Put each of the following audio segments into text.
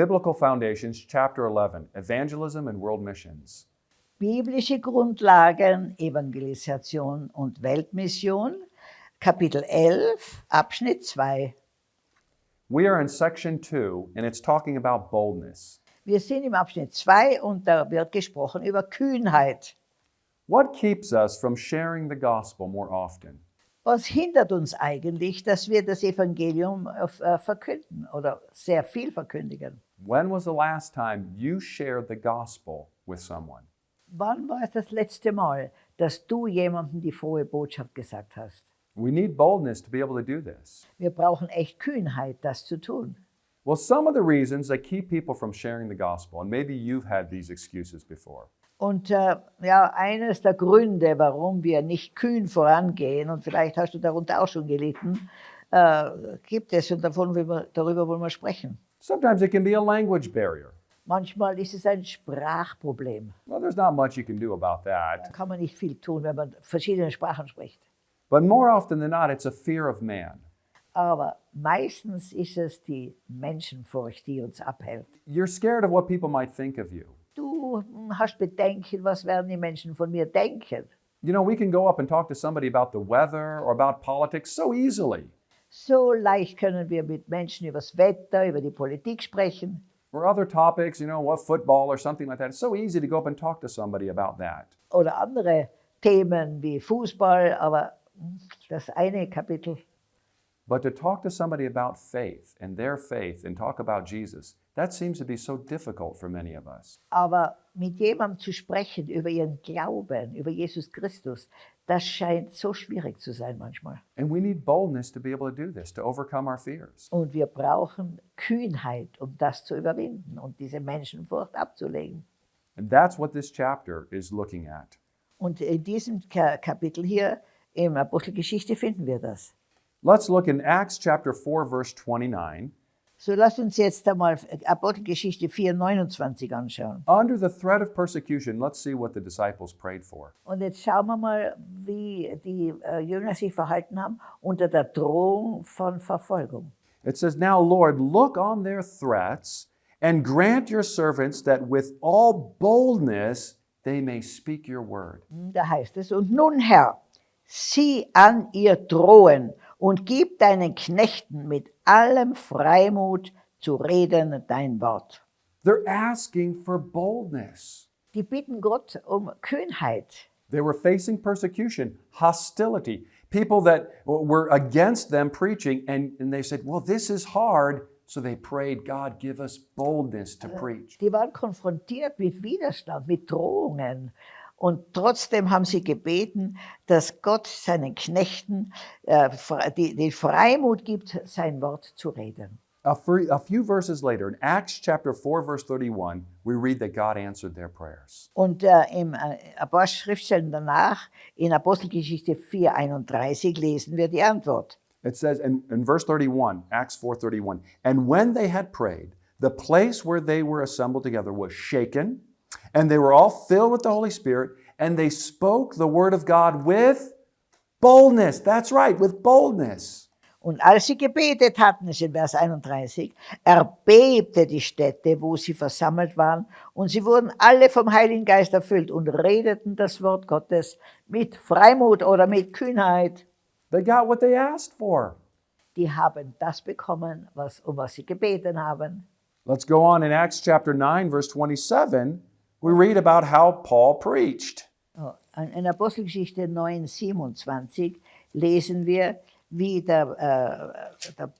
Biblical Foundations, Chapter 11 Evangelism and World Missions. Biblische Grundlagen, Evangelisation und Weltmission, Kapitel 11, Abschnitt 2. We are in section 2, and it's talking about boldness. Wir sind im Abschnitt 2 und da wird gesprochen über Kühnheit. What keeps us from sharing the gospel more often? Was hindert uns eigentlich, dass wir das Evangelium äh, verkünden oder sehr viel verkündigen? When was the last time you shared the gospel with someone? Wann war es das letzte Mal, dass du jemandem die frohe Botschaft gesagt hast? We need boldness to be able to do this. Wir brauchen echt Kühnheit, das zu tun. Well, some of the reasons that keep people from sharing the gospel, and maybe you've had these excuses before. Und äh, ja, eines der Gründe, warum wir nicht kühn vorangehen, und vielleicht hast du darunter auch schon gelitten, äh, gibt es und davon, wir, darüber wollen wir sprechen. Sometimes it can be a language barrier. Manchmal ist es ein Sprachproblem. Well, there's not much you can do about Da that. kann man nicht viel tun, wenn man verschiedene Sprachen spricht. But more often than not, it's a fear of man. Aber meistens ist es die Menschenfurcht, die uns abhält. You're scared of what people might think of you. Du hast Bedenken, was werden die Menschen von mir denken? You know, we can go up and talk to somebody about the weather or about politics so easily, So leicht können wir mit Menschen über das Wetter, über die Politik sprechen or other topics, you know, what football or something like that. It's so easy to go up and talk to somebody about that. oder andere Themen wie Fußball, aber das eine Kapitel. But to talk to somebody about faith and their faith and talk about Jesus, that seems to be so difficult for many of us. Aber mit jemandem zu sprechen über ihren Glauben, über Jesus Christus, das scheint so schwierig zu sein manchmal. And we need boldness to be able to do this, to overcome our fears. Und wir brauchen Kühnheit, um das zu überwinden und diese Menschenfurcht abzulegen. And that's what this chapter is looking at. Und in diesem Ka- Kapitel hier im Apostelgeschichte finden wir das. Let's look in Acts chapter 4, verse 29. So lasst uns jetzt einmal Apostelgeschichte 4, 29 anschauen. Under the threat of persecution, let's see what the disciples prayed for. Und jetzt schauen wir mal, wie die äh, Jünger sich verhalten haben unter der Drohung von Verfolgung. It says, Now, Lord, look on their threats and grant your servants that with all boldness they may speak your word. Da heißt es, und nun Herr, sieh an ihr Drohen und gib deinen Knechten mit allem Freimut zu reden dein Wort. They're asking for boldness. Die bitten Gott um Kühnheit. They were facing persecution, hostility, people that were against them preaching, and, and they said, Well, this is hard. So they prayed, God, give us boldness to preach. Die waren konfrontiert mit Widerstand, mit Drohungen. Und trotzdem haben sie gebeten, dass Gott seinen Knechten äh, die Freimut gibt, sein Wort zu reden. A, free, a few verses later, in Acts chapter 4, verse 31, we read that God answered their prayers. Und äh, im äh, ein paar Schriftstellen danach, in Apostelgeschichte 4, 31, lesen wir die Antwort. It says in, in verse 31, Acts 4:31, and when they had prayed, the place where they were assembled together was shaken, and they were all filled with the Holy Spirit, and they spoke the word of God with boldness. That's right, with boldness. Und als sie gebetet hatten, ist in Vers 31, erbebte die Stätte, wo sie versammelt waren, und sie wurden alle vom Heiligen Geist erfüllt und redeten das Wort Gottes mit Freimut oder mit Kühnheit. They got what they asked for. Die haben das bekommen, was, um was sie gebeten haben. Let's go on in Acts chapter 9, verse 27. We read about how Paul preached. In Apostelgeschichte 9, 27 lesen wir, wie, der, äh, der,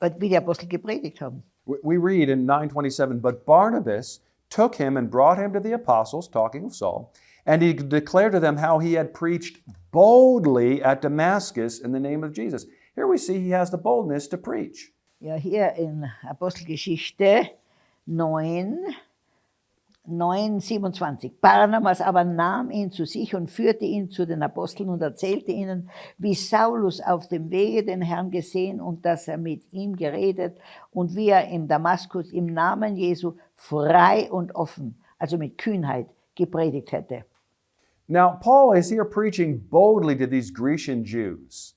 der, wie die Apostel gepredigt haben. We- We read in 927, but Barnabas took him and brought him to the apostles, talking of Saul, and he declared to them how he had preached boldly at Damascus in the name of Jesus. Here we see he has the boldness to preach. Ja, hier in Apostelgeschichte 9, 9, 27. Barnabas aber nahm ihn zu sich und führte ihn zu den Aposteln und erzählte ihnen, wie Saulus auf dem Wege den Herrn gesehen und dass er mit ihm geredet und wie er im Damaskus im Namen Jesu frei und offen, also mit Kühnheit, gepredigt hätte. Now, Paul is here preaching boldly to these Grecian Jews.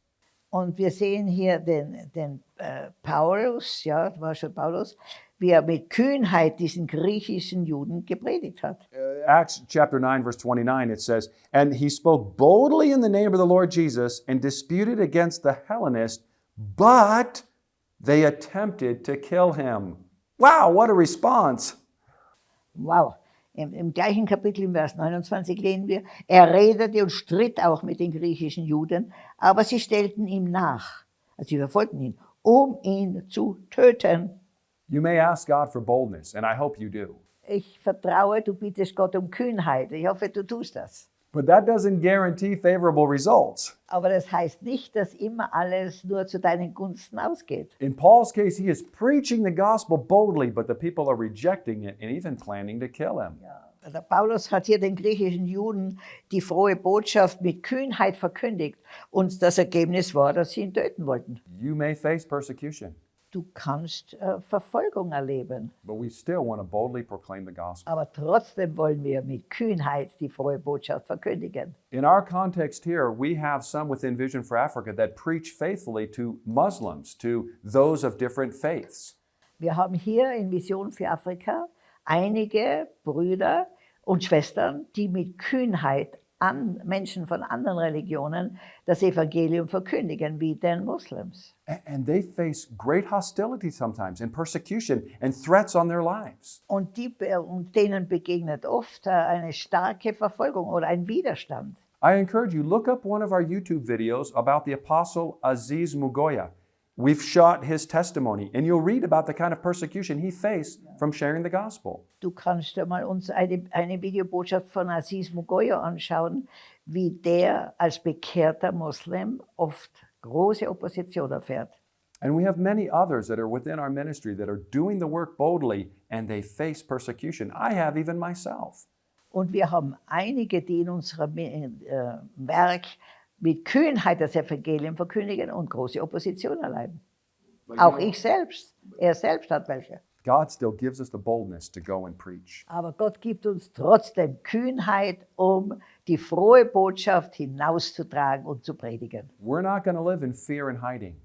Und wir sehen hier den, den äh, Paulus, ja, war schon Paulus, wie er mit Kühnheit diesen griechischen Juden gepredigt hat. Uh, Acts chapter 9, verse 29, it says, And he spoke boldly in the name of the Lord Jesus and disputed against the Hellenists, but they attempted to kill him. Wow, what a response! Wow. Im, Im gleichen Kapitel im Vers 29 lesen wir, er redete und stritt auch mit den griechischen Juden, aber sie stellten ihm nach, also sie verfolgten ihn, um ihn zu töten. You may ask God for boldness, and I hope you do. Ich vertraue, du bittest Gott um Kühnheit. Ich hoffe, du tust das. But that doesn't guarantee favorable results. Aber das heißt nicht, dass immer alles nur zu deinen Gunsten ausgeht. In Paul's case, he is preaching the gospel boldly, but the people are rejecting it and even planning to kill him. Der Paulus hat hier den griechischen Juden die frohe Botschaft mit Kühnheit verkündigt und das Ergebnis war, dass sie ihn töten wollten. You may face persecution, Du kannst äh, Verfolgung erleben, but we still want to boldly proclaim the gospel. aber trotzdem wollen wir mit Kühnheit die frohe Botschaft verkündigen. In our context here, we have some within Vision for Africa that preach faithfully to Muslims, to those of different faiths. Wir haben hier in Vision für Afrika einige Brüder und Schwestern, die mit Kühnheit an Menschen von anderen Religionen das Evangelium verkündigen, wie den Moslems. A- And they face great hostility sometimes and persecution and threats on their lives. Und, die, und denen begegnet oft äh, eine starke Verfolgung oder ein Widerstand. I encourage you, look up one of our YouTube videos about the Apostle Aziz Mugoya. We've shot his testimony, and you'll read about the kind of persecution he faced from sharing the gospel. Du kannst dir mal uns eine, eine Videobotschaft von Aziz Mugoya anschauen, wie der als bekehrter Moslem oft große Opposition erfährt. And we have many others that are within our ministry that are doing the work boldly and they face persecution. I have even myself. Und wir haben einige, die in unserem äh, Werk mit Kühnheit das Evangelium verkündigen und große Opposition erleiden. Auch ich selbst. Er selbst hat welche. God still gives us the boldness to go and preach. Aber Gott gibt uns trotzdem Kühnheit, um die frohe Botschaft hinauszutragen und zu predigen. We're not going to live in fear and hiding.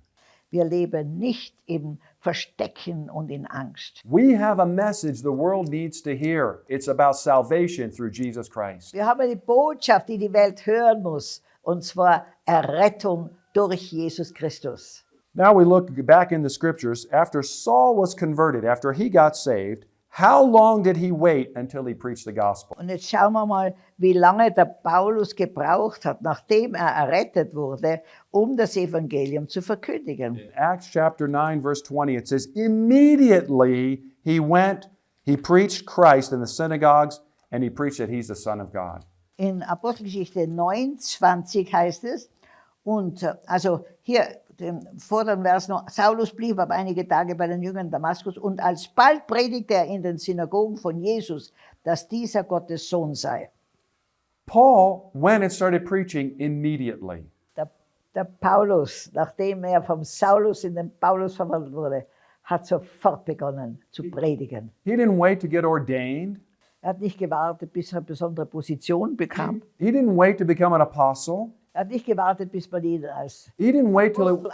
Wir leben nicht im Verstecken und in Angst. We have a message the world needs to hear. It's about salvation through Jesus Christ. Wir haben eine Botschaft, die die Welt hören muss, und zwar Errettung durch Jesus Christus. Now we look back in the scriptures. After Saul was converted, after he got saved, how long did he wait until he preached the gospel? Und jetzt schauen wir mal, wie lange der Paulus gebraucht hat, nachdem er errettet wurde, um das Evangelium zu verkündigen. In Acts chapter 9, verse 20, it says, Immediately he went, he preached Christ in the synagogues, and he preached that he's the Son of God. In Apostelgeschichte 9, 20 heißt es, und äh, also hier den vorderen Vers noch, Saulus blieb aber einige Tage bei den Jüngern Damaskus und alsbald predigte er in den Synagogen von Jesus, dass dieser Gottes Sohn sei. Paul went and started preaching immediately. Der, der Paulus, nachdem er vom Saulus in den Paulus verwandelt wurde, hat sofort begonnen zu predigen. He didn't wait to get ordained. Er hat nicht gewartet, bis er eine besondere Position bekam. He didn't wait to become an apostle. Er hat nicht gewartet, bis man ihn als He didn't wait till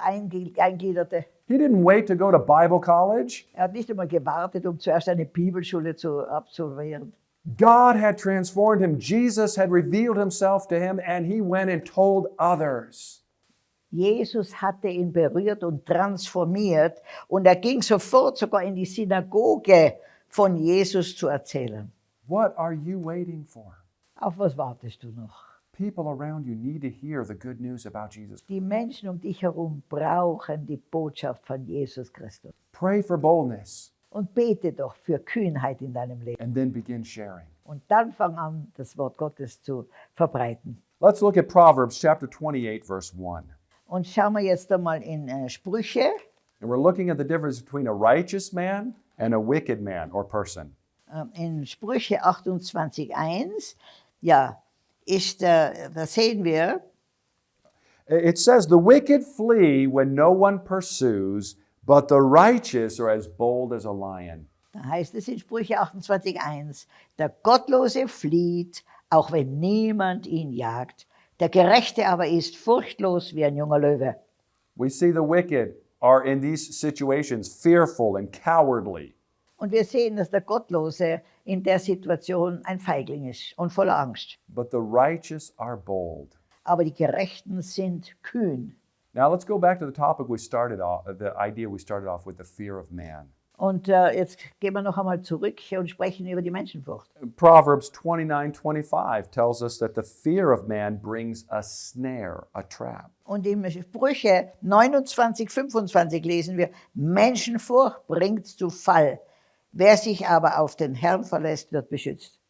eingliederte. he didn't wait to go to Bible college. Er hat nicht einmal gewartet, um zuerst eine Bibelschule zu absolvieren. God had transformed him. Jesus had revealed himself to him, and he went and told others. Jesus hatte ihn berührt und transformiert und er ging sofort sogar in die Synagoge von Jesus zu erzählen. What are you waiting for? Auf was wartest du noch? People around you need to hear the good news about Jesus. Die Menschen um dich herum brauchen die Botschaft von Jesus Christus. Pray for boldness Und bete doch für Kühnheit in deinem Leben. and then begin sharing. Und dann fang an, das Wort Gottes zu verbreiten. Let's look at Proverbs chapter 28, verse 1. Und schauen wir jetzt einmal in äh, Sprüche. And we're looking at the difference between a righteous man and a wicked man or person. Ähm, in Sprüche 28.1, ja, ist, äh, da sehen wir, It says, The wicked flee when no one pursues, but the righteous are as bold as a lion. da heißt es in Sprüche 28.1, der Gottlose flieht, auch wenn niemand ihn jagt, der Gerechte aber ist furchtlos wie ein junger Löwe. We see the wicked are in these situations fearful and cowardly. Und wir sehen, dass der Gottlose in der Situation ein Feigling ist und voller Angst. But the righteous are bold. Aber die Gerechten sind kühn. Now let's go back to the topic we started off, the idea we started off with, the fear of man. Und äh, jetzt gehen wir noch einmal zurück und sprechen über die Menschenfurcht. Proverbs 29 25 tells us that the fear of man brings a snare, a trap. Und im Sprüche 29, 25 lesen wir, Menschenfurcht bringt zu Fall. Wer sich aber auf den Herrn verlässt, wird beschützt.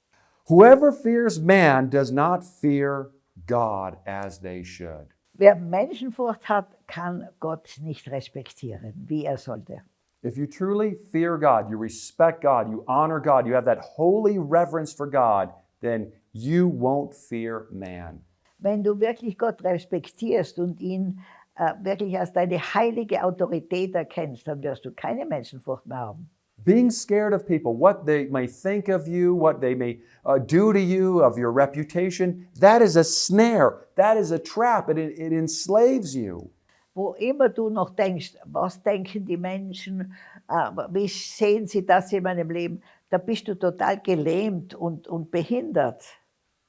Whoever fears man does not fear God as they should. Wer Menschenfurcht hat, kann Gott nicht respektieren, wie er sollte. If you truly fear God, you respect God, you honor God, you have that holy reverence for God, then you won't fear man. Wenn du wirklich Gott respektierst und ihn äh, wirklich als deine heilige Autorität erkennst, dann wirst du keine Menschenfurcht mehr haben. Being scared of people, what they may think of you, what they may uh, do to you, of your reputation, that is a snare, that is a trap, it, it enslaves you. Wo immer du noch denkst, was denken die Menschen, äh, wie sehen sie das in meinem Leben, da bist du total gelähmt und, und behindert.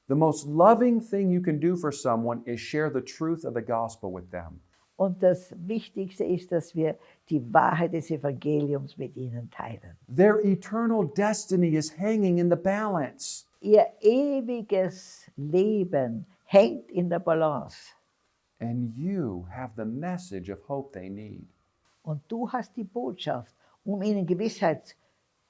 The most loving thing you can do for someone is share the truth of the gospel with them. Und das Wichtigste ist, dass wir die Wahrheit des Evangeliums mit ihnen teilen. Their eternal destiny is hanging in the balance. Ihr ewiges Leben hängt in der Balance. And you have the message of hope they need. Und du hast die Botschaft, um ihnen Gewissheit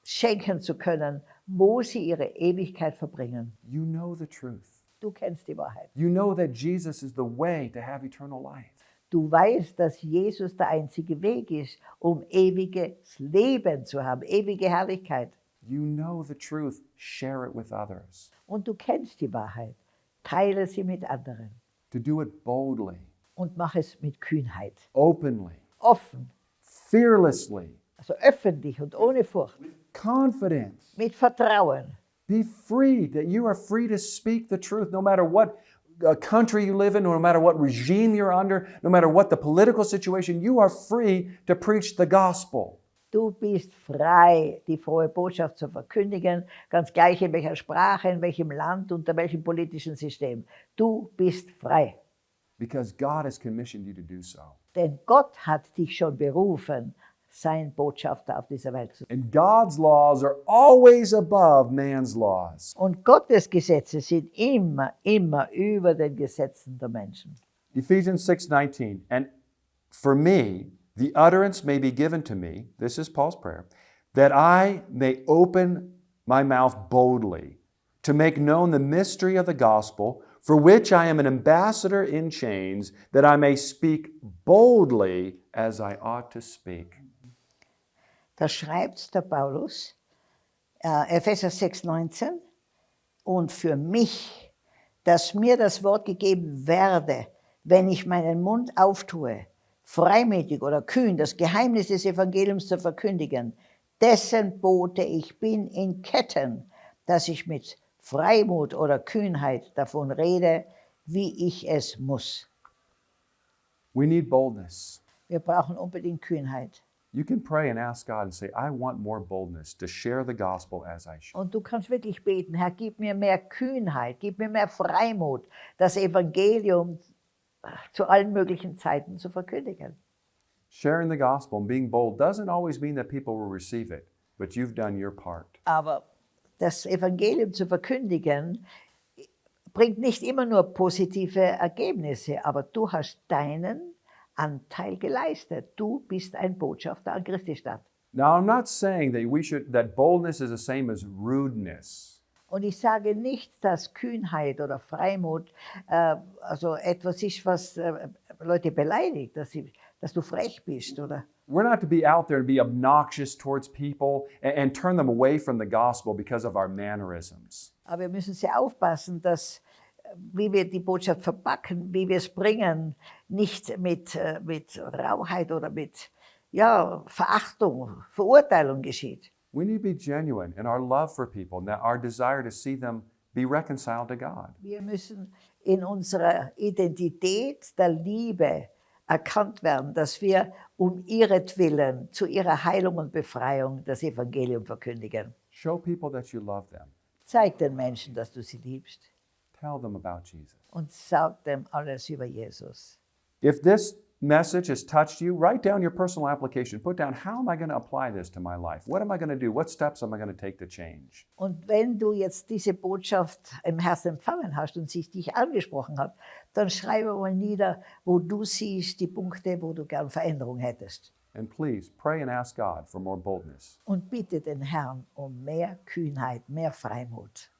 schenken zu können, wo sie ihre Ewigkeit verbringen. You know the truth. Du kennst die Wahrheit. You know that Jesus is the way to have eternal life. Du weißt, dass Jesus der einzige Weg ist, um ewiges Leben zu haben, ewige Herrlichkeit. You know the truth. Share it with others. Und du kennst die Wahrheit. Teile sie mit anderen To do it boldly, und mach es mit Kühnheit, openly, offen, fearlessly, also öffentlich und ohne Furcht, confidence. mit Vertrauen. Be free, that you are free to speak the truth no matter what uh, country you live in, no matter what regime you're under, no matter what the political situation, you are free to preach the gospel. Du bist frei, die frohe Botschaft zu verkündigen, ganz gleich in welcher Sprache, in welchem Land, unter welchem politischen System. Du bist frei, Because God has commissioned you to do so. denn Gott hat dich schon berufen, sein Botschafter auf dieser Welt zu sein. And God's laws are always above man's laws. Und Gottes Gesetze sind immer, immer über den Gesetzen der Menschen. Ephesians 6:19 and for me the utterance may be given to me this is Paul's prayer that I may open my mouth boldly to make known the mystery of the gospel for which I am an ambassador in chains that I may speak boldly as I ought to speak. Da schreibt der Paulus, äh, Epheser 6,19, und für mich, dass mir das Wort gegeben werde, wenn ich meinen Mund auftue, freimütig oder kühn das Geheimnis des Evangeliums zu verkündigen, dessen Bote ich bin in Ketten, dass ich mit Freimut oder Kühnheit davon rede, wie ich es muss. We need boldness. Wir brauchen unbedingt Kühnheit. You can pray and ask God and say, I want more boldness to share the gospel as I should. Und du kannst wirklich beten, Herr, gib mir mehr Kühnheit, gib mir mehr Freimut, das Evangelium zu allen möglichen Zeiten zu verkündigen. Sharing the gospel and being bold doesn't always mean that people will receive it, but you've done your part. Aber das Evangelium zu verkündigen bringt nicht immer nur positive Ergebnisse, aber du hast deinen Anteil geleistet. Du bist ein Botschafter an Christi Stadt. Now, I'm not saying that we should that boldness is the same as rudeness. Und ich sage nicht, dass Kühnheit oder Freimut äh, also etwas ist, was äh, Leute beleidigt, dass, sie, dass du frech bist oder We're not to be out there and be obnoxious towards people and, and turn them away from the gospel because of our mannerisms. Aber wir müssen sehr aufpassen, dass, wie wir die Botschaft verpacken, wie wir es bringen, nicht mit, äh, mit Rauheit oder mit ja, Verachtung, Verurteilung geschieht. We need to be genuine in our love for people and our desire to see them be reconciled to God. Wir müssen in unserer Identität der Liebe erkannt werden, dass wir um ihretwillen zu ihrer Heilung und Befreiung das Evangelium verkündigen. Show people that you love them. Zeig den Menschen, dass du sie liebst Tell them about Jesus. und sag dem alles über Jesus. If this message has touched you, write down your personal application. Put down how am I going to apply this to my life? What am I going to do? What steps am I going to take to change? Und wenn du jetzt diese Botschaft im Herzen empfangen hast und sich dich angesprochen hat, dann schreibe mal nieder, wo du siehst die Punkte, wo du gern Veränderung hättest. And please pray and ask God for more boldness. Und bitte den Herrn um mehr Kühnheit, mehr Freimut.